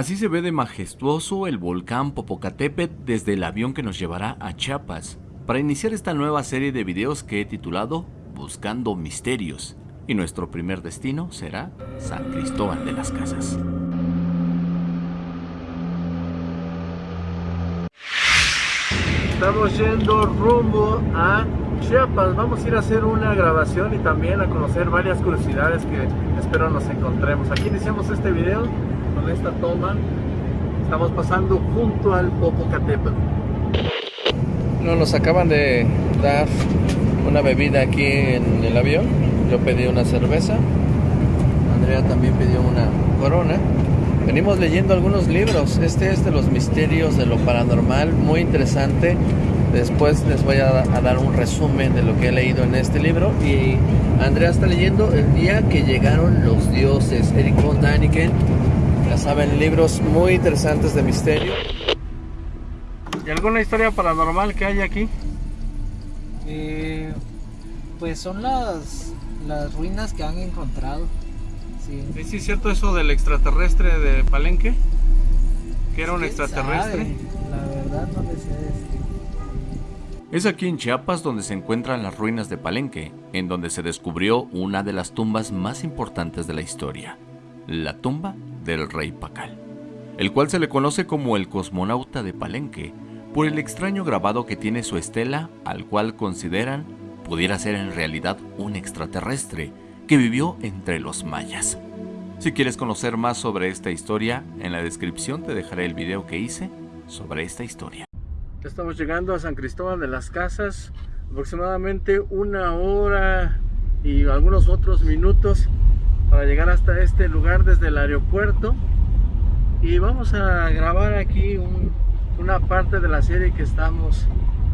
Así se ve de majestuoso el volcán Popocatépetl desde el avión que nos llevará a Chiapas para iniciar esta nueva serie de videos que he titulado Buscando Misterios y nuestro primer destino será San Cristóbal de las Casas. Estamos yendo rumbo a Chiapas. Vamos a ir a hacer una grabación y también a conocer varias curiosidades que espero nos encontremos. Aquí iniciamos este video con esta toma. Estamos pasando junto al Popocatépetl. No, nos acaban de dar una bebida aquí en el avión. Yo pedí una cerveza. Andrea también pidió una corona. Venimos leyendo algunos libros. Este es de los misterios de lo paranormal, muy interesante. Después les voy a, a, dar un resumen de lo que he leído en este libro. Y Andrea está leyendo El día que llegaron los dioses, Eric von Daniken. Ya saben, libros muy interesantes de misterio. ¿Y alguna historia paranormal que hay aquí? Eh, pues son las, las ruinas que han encontrado. Sí. ¿Sí, sí es cierto eso del extraterrestre de Palenque? ¿Que era un extraterrestre? Sabe? La verdad no le sé decir. Es aquí en Chiapas donde se encuentran las ruinas de Palenque, en donde se descubrió una de las tumbas más importantes de la historia, la tumba del rey Pacal, el cual se le conoce como el cosmonauta de Palenque, por el extraño grabado que tiene su estela, al cual consideran pudiera ser en realidad un extraterrestre que vivió entre los mayas. Si quieres conocer más sobre esta historia, en la descripción te dejaré el video que hice sobre esta historia. Estamos llegando a San Cristóbal de las Casas, aproximadamente una hora y algunos otros minutos para llegar hasta este lugar desde el aeropuerto y vamos a grabar aquí un, una parte de la serie que estamos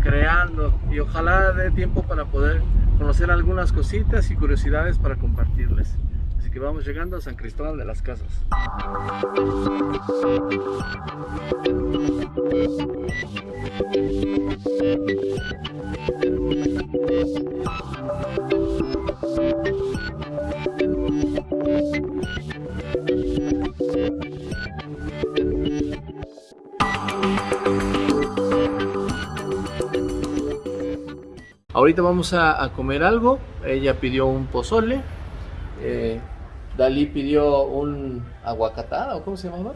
creando y ojalá dé tiempo para poder conocer algunas cositas y curiosidades para compartirles. Así que vamos llegando a San Cristóbal de las Casas. Ahorita vamos a, comer algo. Ella pidió un pozole. Eh, Dalí pidió un aguacatada, ¿o cómo se llama?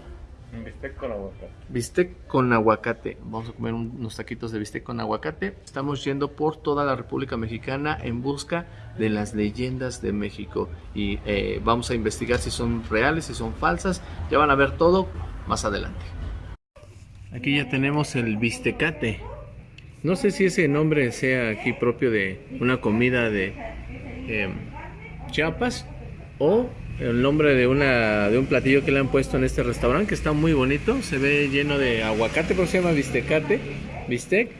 Bistec con aguacate. Bistec con aguacate. Vamos a comer un, unos taquitos de bistec con aguacate. Estamos yendo por toda la República Mexicana en busca de las leyendas de México. Y eh, vamos a investigar si son reales, si son falsas. Ya van a ver todo más adelante. Aquí ya tenemos el bistecate. No sé si ese nombre sea aquí propio de una comida de eh, Chiapas o el nombre de una de un platillo que le han puesto en este restaurante que está muy bonito. Se ve lleno de aguacate, por se llama bistecate, bistec.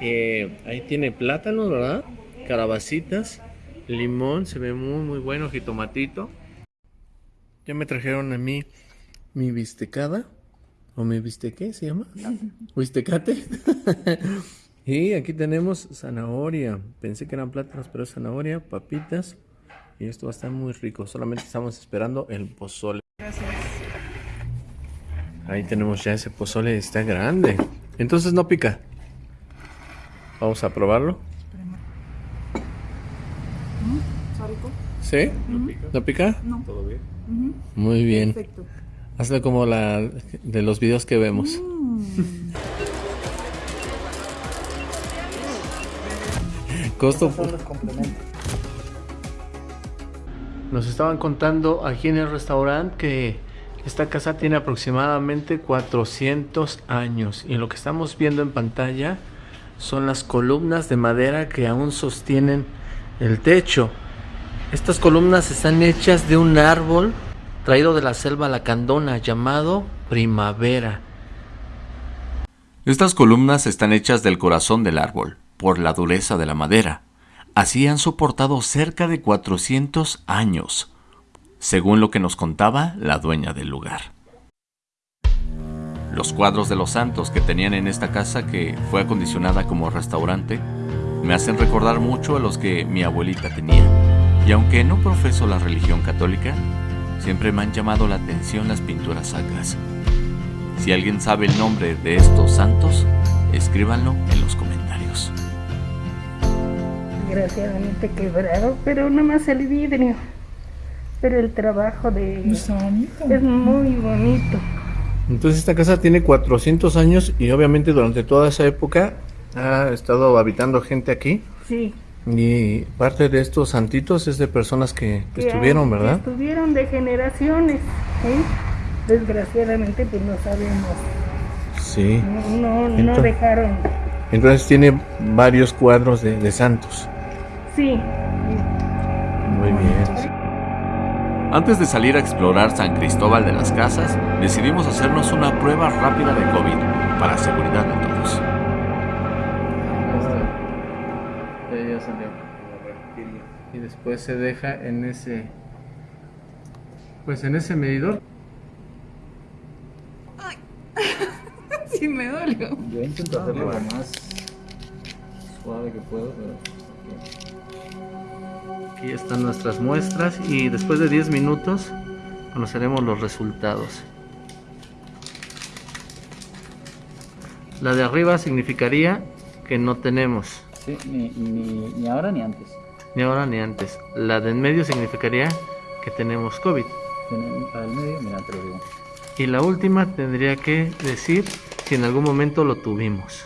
Eh, ahí tiene plátanos, ¿verdad? Calabacitas, limón, se ve muy muy bueno, jitomatito. Ya me trajeron a mí mi bistecada. ¿O mi bistequé se llama? ¿Bistecate? Y aquí tenemos zanahoria. Pensé que eran plátanos, pero es zanahoria, papitas. Y esto va a estar muy rico. Solamente estamos esperando el pozole. Gracias. Ahí tenemos ya ese pozole. Está grande. Entonces no pica. Vamos a probarlo. ¿Está rico? ¿Sí? ¿No pica? ¿No pica? No. ¿Todo bien? Ujú. Muy bien. Perfecto. Hazlo como la de los videos que vemos. Mm. Costo. Son los complementos. Nos estaban contando aquí en el restaurante que esta casa tiene aproximadamente 400 años y lo que estamos viendo en pantalla son las columnas de madera que aún sostienen el techo. Estas columnas están hechas de un árbol traído de la selva lacandona llamado primavera. Estas columnas están hechas del corazón del árbol, por la dureza de la madera. Así han soportado cerca de 400 años, según lo que nos contaba la dueña del lugar. Los cuadros de los santos que tenían en esta casa que fue acondicionada como restaurante me hacen recordar mucho a los que mi abuelita tenía. Y aunque no profeso la religión católica, siempre me han llamado la atención las pinturas sacras. Si alguien sabe el nombre de estos santos, escríbanlo en los comentarios. Desgraciadamente quebrado, pero nada más el vidrio. Pero el trabajo de es muy bonito. Entonces esta casa tiene 400 años y obviamente durante toda esa época ha estado habitando gente aquí. Sí. Y parte de estos santitos es de personas que, estuvieron, ¿verdad? Estuvieron de generaciones. ¿eh? Desgraciadamente pues no sabemos. Sí. No, no, no Entonces- dejaron. Entonces tiene varios cuadros de, de santos. Sí. Muy bien. Antes de salir a explorar San Cristóbal de las Casas, decidimos hacernos una prueba rápida de COVID para seguridad de todos. Ya salió. Y después se deja en ese. Pues en ese medidor. Sí, me dolió. Yo intento hacerlo lo más suave que puedo, pero... Aquí están nuestras muestras y después de 10 minutos conoceremos los resultados. La de arriba significaría que no tenemos, Sí, ni, ni, ni ahora ni antes. ni ahora ni antes. La de en medio significaría que tenemos COVID. Tienen para el medio, mira, te lo digo. Y la última tendría que decir si en algún momento lo tuvimos.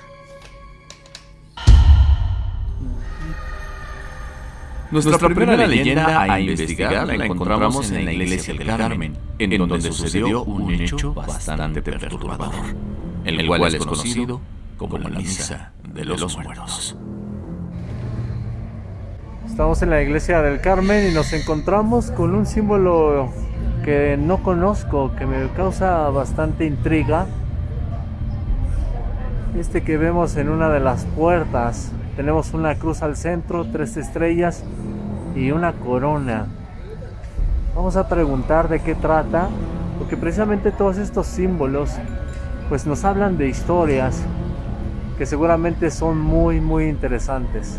Nuestra, primera, leyenda a investigar la encontramos en la iglesia del Carmen, en donde sucedió un hecho bastante perturbador, el cual es conocido como la misa de los muertos. Estamos en la iglesia del Carmen y nos encontramos con un símbolo que no conozco, que me causa bastante intriga. Este que vemos en una de las puertas. Tenemos una cruz al centro, tres estrellas y una corona. Vamos a preguntar de qué trata, porque precisamente todos estos símbolos pues nos hablan de historias que seguramente son muy muy interesantes.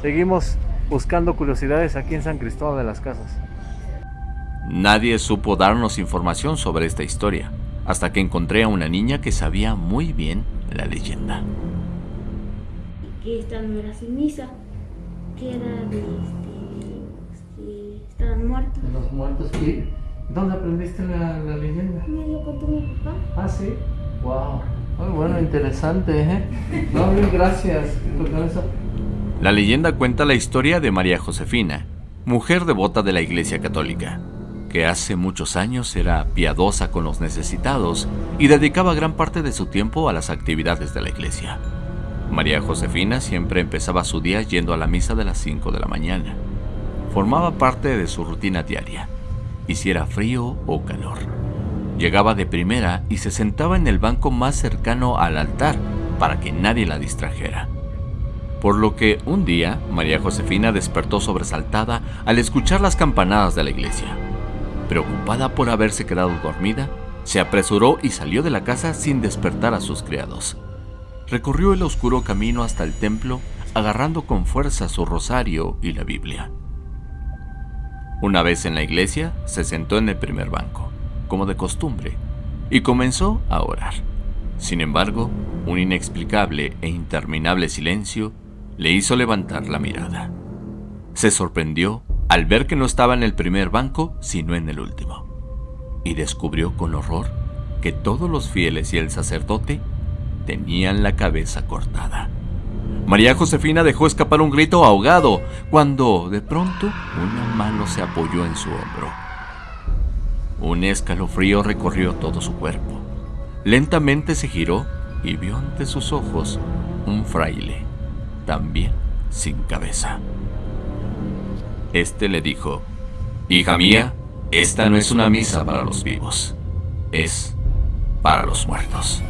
Seguimos buscando curiosidades aquí en San Cristóbal de las Casas. Nadie supo darnos información sobre esta historia, hasta que encontré a una niña que sabía muy bien la leyenda. Que esta no era ceniza, que era de este, que estaban muertos. Los muertos. ¿Y dónde aprendiste la, la leyenda? Me lo contó mi papá. Ah, sí. Wow. Muy bueno, interesante, ¿eh? No, bien, gracias. La leyenda cuenta la historia de María Josefina, mujer devota de la Iglesia Católica, que hace muchos años era piadosa con los necesitados y dedicaba gran parte de su tiempo a las actividades de la iglesia. María Josefina siempre empezaba su día yendo a la misa de las 5 de la mañana. Formaba parte de su rutina diaria, hiciera frío o calor. Llegaba de primera y se sentaba en el banco más cercano al altar para que nadie la distrajera. Por lo que un día María Josefina despertó sobresaltada al escuchar las campanadas de la iglesia. Preocupada por haberse quedado dormida, se apresuró y salió de la casa sin despertar a sus criados. Recorrió el oscuro camino hasta el templo, agarrando con fuerza su rosario y la Biblia. Una vez en la iglesia, se sentó en el primer banco, como de costumbre, y comenzó a orar. Sin embargo, un inexplicable e interminable silencio le hizo levantar la mirada. Se sorprendió al ver que no estaba en el primer banco, sino en el último, y descubrió con horror que todos los fieles y el sacerdote tenían la cabeza cortada. María Josefina dejó escapar un grito ahogado cuando, de pronto, una mano se apoyó en su hombro. Un escalofrío recorrió todo su cuerpo. Lentamente se giró y vio ante sus ojos un fraile, también sin cabeza. Este le dijo, Hija mía, esta no es una misa para los vivos, es para los muertos.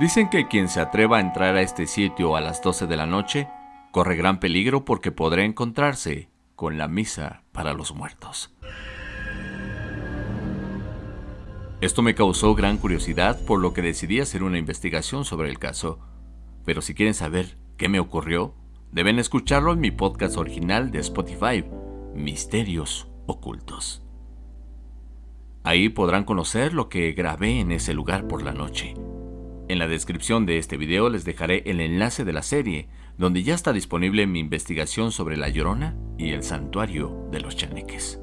Dicen que quien se atreva a entrar a este sitio a las 12 de la noche corre gran peligro porque podrá encontrarse con la misa para los muertos. Esto me causó gran curiosidad por lo que decidí hacer una investigación sobre el caso. Pero si quieren saber qué me ocurrió, deben escucharlo en mi podcast original de Spotify, Misterios Ocultos. Ahí podrán conocer lo que grabé en ese lugar por la noche. En la descripción de este video les dejaré el enlace de la serie, donde ya está disponible mi investigación sobre La Llorona y el santuario de los chaneques.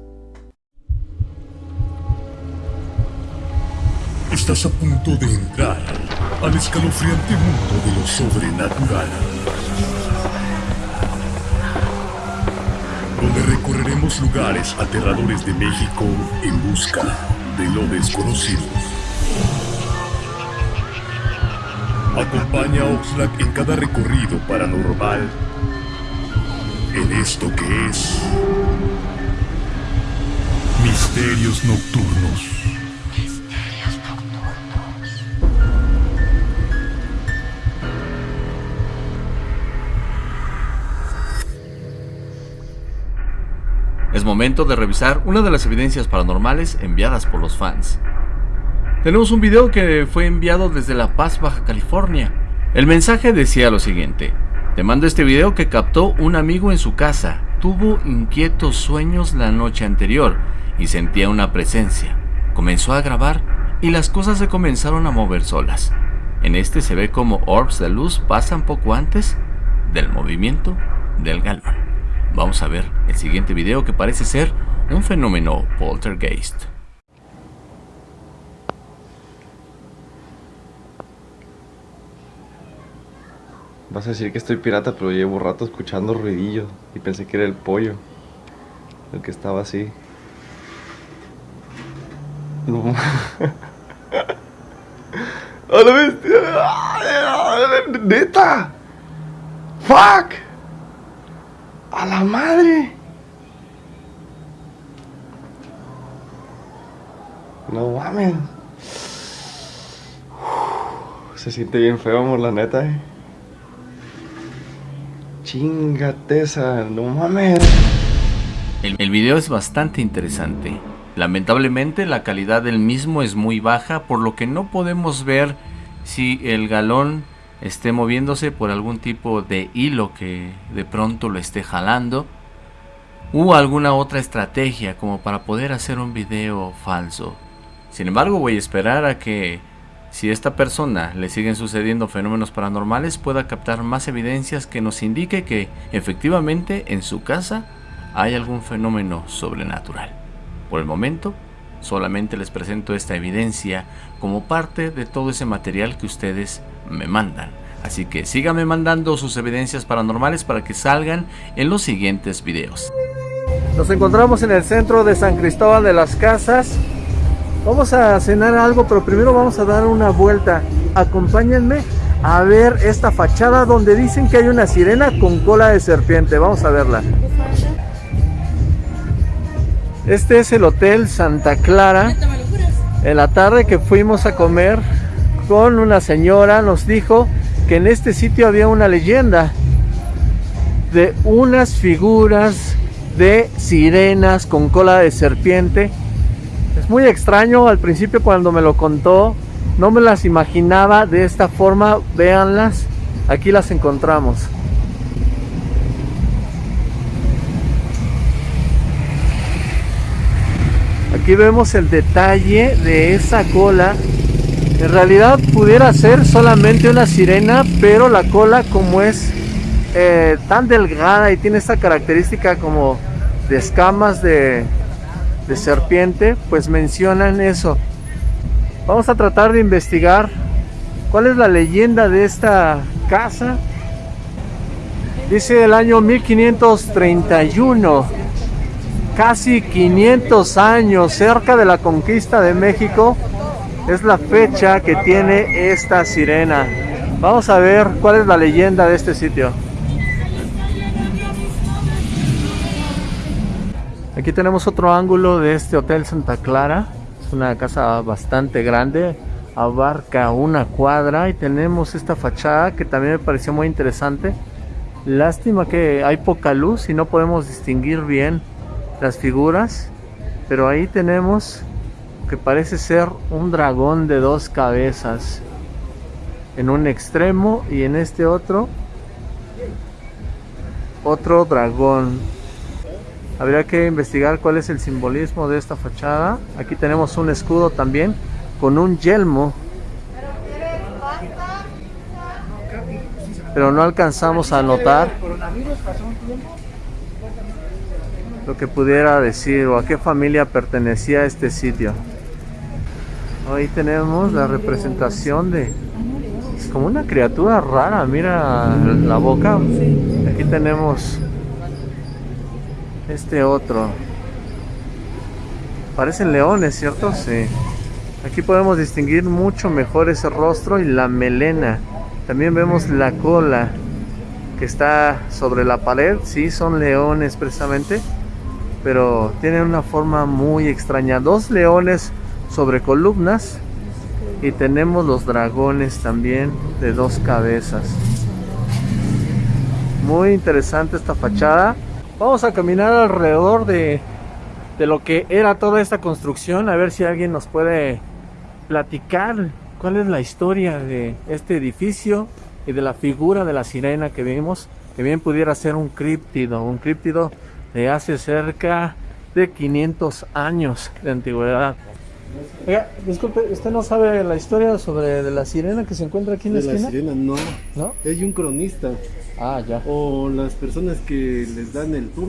Estás a punto de entrar al escalofriante mundo de lo sobrenatural. Donde recorreremos lugares aterradores de México en busca de lo desconocido. Acompaña a Oxlack en cada recorrido paranormal en esto que es Misterios Nocturnos. Es momento de revisar una de las evidencias paranormales enviadas por los fans. Tenemos un video que fue enviado desde La Paz, Baja California. El mensaje decía lo siguiente. Te mando este video que captó un amigo en su casa. Tuvo inquietos sueños la noche anterior y sentía una presencia. Comenzó a grabar y las cosas se comenzaron a mover solas. En este se ve como orbs de luz pasan poco antes del movimiento del galón. Vamos a ver el siguiente video que parece ser un fenómeno poltergeist. Vas a decir que estoy pirata, pero llevo rato escuchando ruidillo y pensé que era el pollo. El que estaba así. No. ¡A la bestia! ¡Neta! ¡Fuck! ¡A la madre! No mames. se siente bien feo, amor, la neta, eh. Chingateza, no mames. El, el video es bastante interesante. Lamentablemente la calidad del mismo es muy baja, por lo que no podemos ver si el galón esté moviéndose por algún tipo de hilo que de pronto lo esté jalando o alguna otra estrategia como para poder hacer un video falso. Sin embargo voy a esperar a que si esta persona le siguen sucediendo fenómenos paranormales pueda captar más evidencias que nos indique que efectivamente en su casa hay algún fenómeno sobrenatural. Por el momento solamente les presento esta evidencia como parte de todo ese material que ustedes me mandan. Así que síganme mandando sus evidencias paranormales para que salgan en los siguientes videos. Nos encontramos en el centro de San Cristóbal de las Casas. Vamos a cenar algo, pero primero vamos a dar una vuelta. Acompáñenme a ver esta fachada donde dicen que hay una sirena con cola de serpiente. Vamos a verla. Este es el Hotel Santa Clara. En la tarde que fuimos a comer con una señora nos dijo que en este sitio había una leyenda de unas figuras de sirenas con cola de serpiente. Es muy extraño, al principio cuando me lo contó no me las imaginaba de esta forma, véanlas, aquí las encontramos. Aquí vemos el detalle de esa cola en realidad pudiera ser solamente una sirena, pero la cola como es eh, tan delgada y tiene esta característica como de escamas de, de serpiente, pues mencionan eso. Vamos a tratar de investigar cuál es la leyenda de esta casa. Dice el año 1531, casi 500 años cerca de la conquista de México es la fecha que tiene esta sirena. Vamos a ver cuál es la leyenda de este sitio. Aquí tenemos otro ángulo de este Hotel Santa Clara. Es una casa bastante grande, abarca una cuadra y tenemos esta fachada que también me pareció muy interesante. Lástima que hay poca luz y no podemos distinguir bien las figuras, pero ahí tenemos que parece ser un dragón de dos cabezas en un extremo y en este otro otro dragón Habría que investigar cuál es el simbolismo de esta fachada. Aquí tenemos un escudo también con un yelmo. Pero no alcanzamos a notar lo que pudiera decir o a qué familia pertenecía este sitio. Ahí tenemos la representación de... Es como una criatura rara, mira la boca. Aquí tenemos este otro. Parecen leones, ¿cierto? Sí. Aquí podemos distinguir mucho mejor ese rostro y la melena. También vemos la cola que está sobre la pared. Sí, son leones precisamente. Pero tienen una forma muy extraña. Dos leones sobre columnas. Y tenemos los dragones también de dos cabezas. Muy interesante esta fachada. Vamos a caminar alrededor de, de lo que era toda esta construcción. A ver si alguien nos puede platicar cuál es la historia de este edificio y de la figura de la sirena que vimos. Que bien pudiera ser un críptido. Un críptido de hace cerca de 500 años de antigüedad. Oiga, disculpe, ¿usted no sabe la historia sobre de la sirena que se encuentra aquí en la De esquina? la sirena, no. ¿No? Hay un cronista. Ah, ya. O las personas que les dan el tour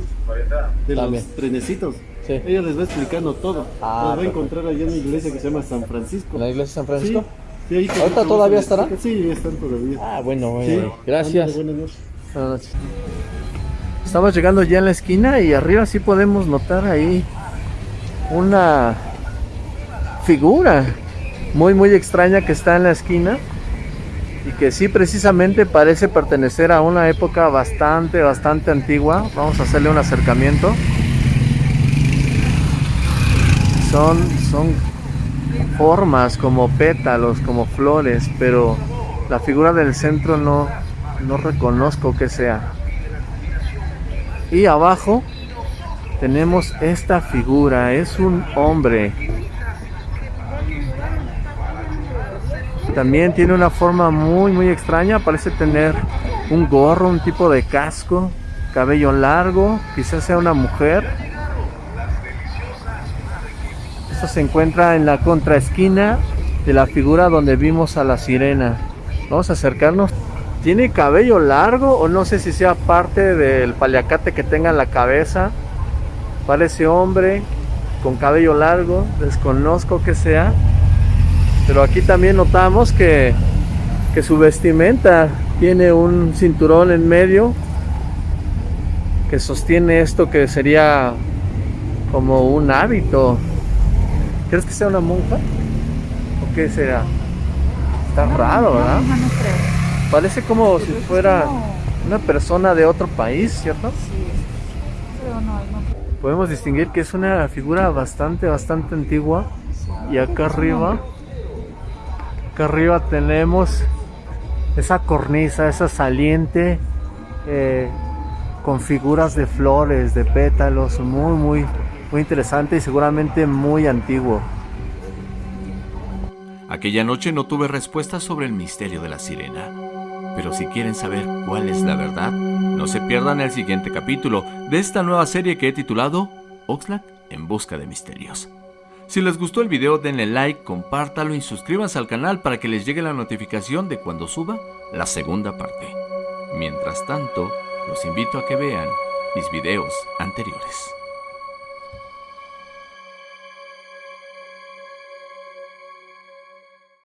de También. los trenecitos. Sí. Ella les va explicando todo. Ah, Los va a perfecto. encontrar allá en una iglesia que se llama San Francisco. ¿En la iglesia de San Francisco? Sí, ahí que- ¿Ahorita todavía estará? Sí, están todavía. Ah, bueno, bueno. Sí. Gracias. Ándale, Buenas noches. Buenas noches. Estamos llegando ya en la esquina y arriba sí podemos notar ahí una figura muy muy extraña que está en la esquina y que sí precisamente parece pertenecer a una época bastante bastante antigua. Vamos a hacerle un acercamiento. Son son formas como pétalos, como flores, pero la figura del centro no no reconozco que sea. Y abajo tenemos esta figura, es un hombre. También tiene una forma muy muy extraña, parece tener un gorro, un tipo de casco, cabello largo, quizás sea una mujer. Esto se encuentra en la contraesquina de la figura donde vimos a la sirena. Vamos a acercarnos. ¿Tiene cabello largo o no sé si sea parte del paliacate que tenga en la cabeza? Parece hombre con cabello largo, desconozco que sea. Pero aquí también notamos que, que su vestimenta tiene un cinturón en medio que sostiene esto que sería como un hábito. ¿Crees que sea una monja? ¿O qué será? Está raro, ¿verdad? No, no creo. Parece como si fuera una persona de otro país, ¿cierto? Pero no. Podemos distinguir que es una figura bastante, bastante antigua. Y acá arriba, acá arriba tenemos esa cornisa, esa saliente eh, con figuras de flores, de pétalos, muy, muy, muy interesante y seguramente muy antiguo. Aquella noche no tuve respuestas sobre el misterio de la sirena. Pero si quieren saber cuál es la verdad, no se pierdan el siguiente capítulo de esta nueva serie que he titulado Oxlack en busca de misterios. Si les gustó el video denle like, compártalo y suscríbanse al canal para que les llegue la notificación de cuando suba la segunda parte. Mientras tanto, los invito a que vean mis videos anteriores.